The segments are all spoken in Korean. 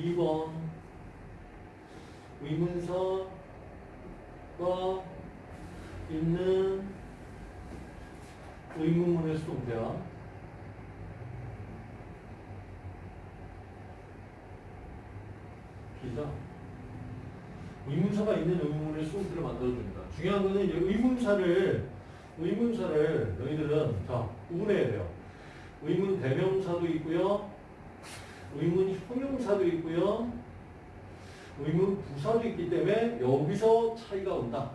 2번 의문사가 있는 의문문의 수동태야. 기자. 의문사가 있는 의문문의 수동태를 만들어줍니다. 중요한 거는 의문사를 의문사를 너희들은 자 구분해야 돼요. 의문 대명사도 있고요. 의문 형용사도 있고요. 의문 부사도 있기 때문에 여기서 차이가 온다.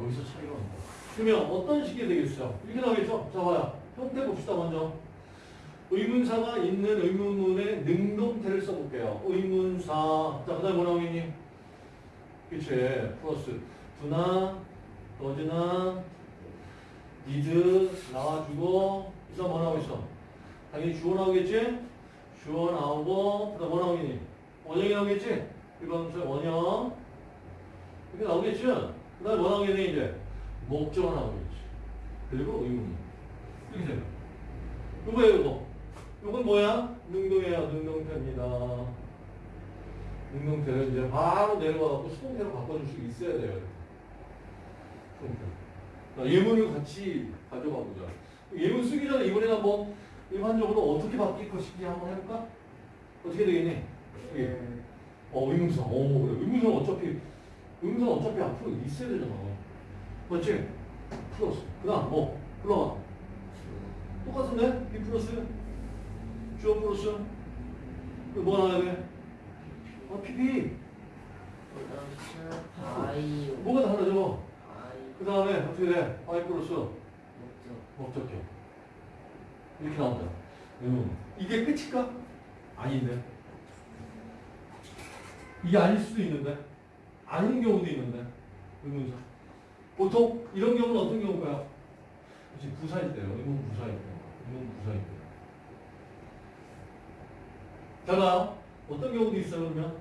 여기서 차이가 온다. 그러면 어떤 식이 되겠어? 이렇게 나오겠죠? 자, 봐요. 형태 봅시다, 먼저. 의문사가 있는 의문문의 능동태를 써볼게요. 의문사. 자, 그 다음에 뭐 나오겠니? 그치. 플러스. 두나, 더즈나, 니드 나와주고, 그 다음 뭐 나오고 있어? 당연히 주어 나오겠지? 주어 나오고, 그 다음 뭐 나오겠니? 원형이 나오겠지? 이건 원형. 이렇게 나오겠지? 그 다음에 뭐 나오겠니, 이제? 목적어 나오겠지. 그리고 의문. 이렇게 생각. 요거예요, 요거. 요건 뭐야? 능동이에요, 능동태입니다. 능동태를 이제 바로 내려와갖고 수동태로 바꿔줄 수 있어야 돼요. 수동태. 자, 예문을 같이 가져가 보자. 예문 쓰기 전에 이번에는 한번 일반적으로 어떻게 바뀔 것인지 한번 해볼까? 어떻게 되겠니? 여기. 어, 의문사. 어, 그래. 의문사는 어차피, 의문사는 어차피 앞으로 있어야 되잖아. 맞지? 플러스. 그 다음 뭐? 불러봐. 똑같은데? B 플러스? 주어 플러스? 뭐 나와야 돼? 어, PP. 뭐가 다르죠? 아이 그 다음에 어떻게 돼? I 플러스 목적 목적격. 이렇게 나온다. 음. 이게 끝일까? 아닌데. 이게 아닐 수도 있는데. 아닌 경우도 있는데. 의문사. 보통 이런 경우는 어떤 경우일까요? 그치, 부사일 때요. 의문 부사일 때. 의문 부사일 때. 자, 나 어떤 경우도 있어요, 그러면?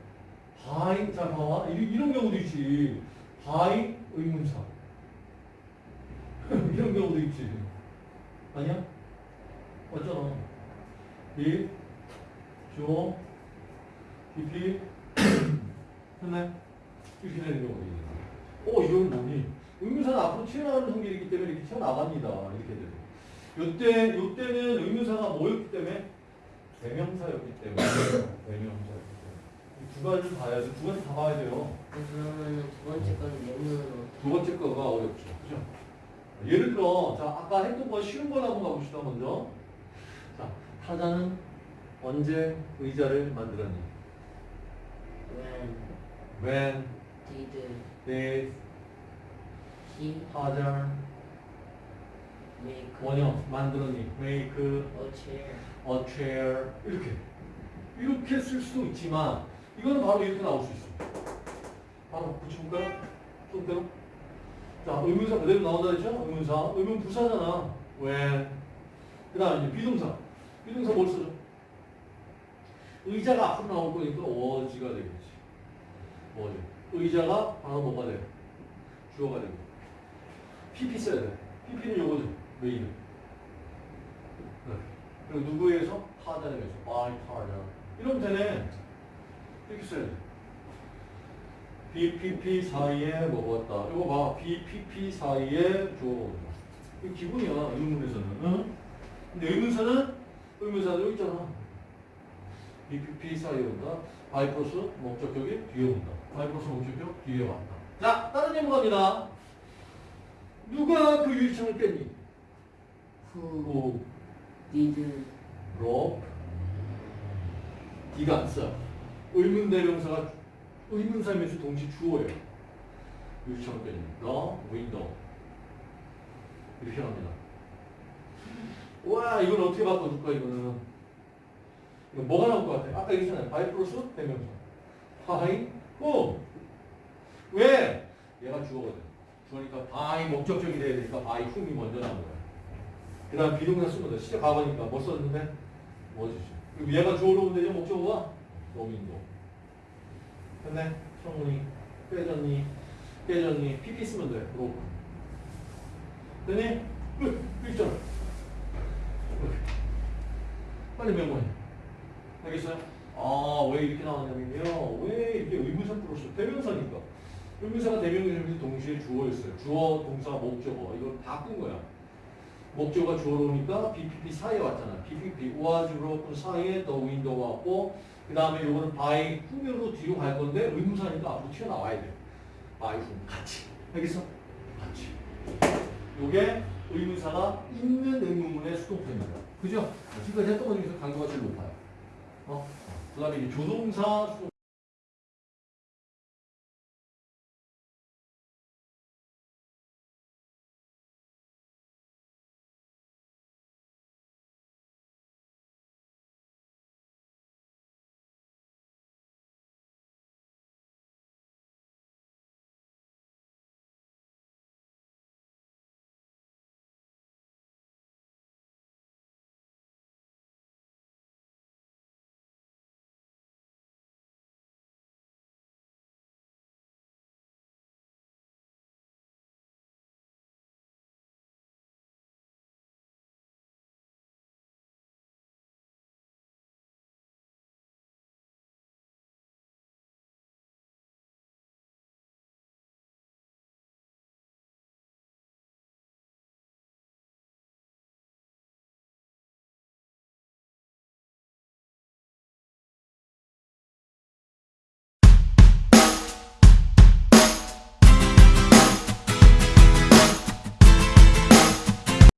by, 자, 봐봐. 이런, 경우도 있지. by 의문사. 이런 경우도 있지. 아니야? 맞잖아. be, 주, PP, 했네? 이렇게 되는 경우도 있네. 어, 이건 뭐니? 의문사는 앞으로 튀어나가는 성질이기 때문에 이렇게 튀어나갑니다. 이렇게 되죠. 요때, 요때는 의문사가 뭐였기 때문에? 대명사였기 때문에. 대명사였기 때문에. 이두 가지를 봐야 돼. 두 가지 다 봐야 돼요. 그러면은 두 번째 거는 예문으로 두 번째 거가 어렵죠. 그죠? 예를 들어, 자, 아까 했던 거 쉬운 걸 한번 가봅시다, 먼저. 자, 타자는 언제 의자를 만들었니? when When did did he 타자 make 원형 만들었니? Make a chair a chair. 이렇게. 이렇게 쓸 수도 있지만, 이거는 바로 이렇게 나올 수 있어. 바로 붙여볼까요? 손대로. 자, 의문사 그대로 나온다 했죠? 의문사. 의문 부사잖아. when. 그 다음에 비동사. 비동사 뭘 쓰죠? 의자가 앞으로 나올 거니까 was가 되겠지. was. 의자가 바로 뭐가 돼? 주어가 되고. pp 써야 돼. pp는 요거죠. 메인. 네. 그리고 누구에서? 타자에서. by 타자. 이러면 되네. 이렇게 써야 돼. BPP 사이에 먹었다. 이거 봐. BPP 사이에 주어. 이거 기본이야. 의문에서는. 응? 근데 의문사는 의문사도 있잖아. be PP 사이에 온다. by 플러스 목적격이 뒤에 온다. by 플러스 목적격 뒤에 왔다. 자, 다른 예문 갑니다. 누가 그 유리창을 깼니? who 그 did 로 D가 안 써. 의문 대명사가 의문사면서 동시 주어예요. 유리창을 깼니? The. 이렇게 합니다. 와, 이건 어떻게 바꿔줄까, 이거는. 이거 뭐가 나올 것 같아? 아까 얘기했잖아요. by 플러스 대명사. by, whom. 왜? 얘가 주어거든. 주어니까 by 목적격이 돼야 되니까 by whom이 먼저 나온 거야. 그 다음 be동사 쓰면 돼. 시작 가보니까 뭐 썼는데? 뭐지? 그리고 얘가 주어로 오면 되죠? 목적어가? 노민도. 됐네? 성훈이. 빼졌니? 빼졌니? PP 쓰면 돼. 로. 됐니? 끝! 끝 있잖아. 빨리 메모해. 알겠어요? 아, 왜 이렇게 나왔냐면요. 왜 이게 의문사 플러스 대명사니까. 의문사가 대명사에서 동시에 주어였어요. 주어, 동사, 목적어. 이걸 바꾼 거야. 목적어가 주어로 오니까 BPP 사이에 왔잖아. BPP, was broken 사이에 the window 왔고, 그 다음에 요거는 by 후면으로 뒤로 갈 건데, 의문사니까 앞으로 튀어나와야 돼. by 후. 같이. 알겠어? 같이. 요게 의문사가 있는 의문문의 수동태입니다. 그죠? 지금까지 했던 것 중에서 강도가 제일 높아요. 어? 그 다음에 조동사 수동태.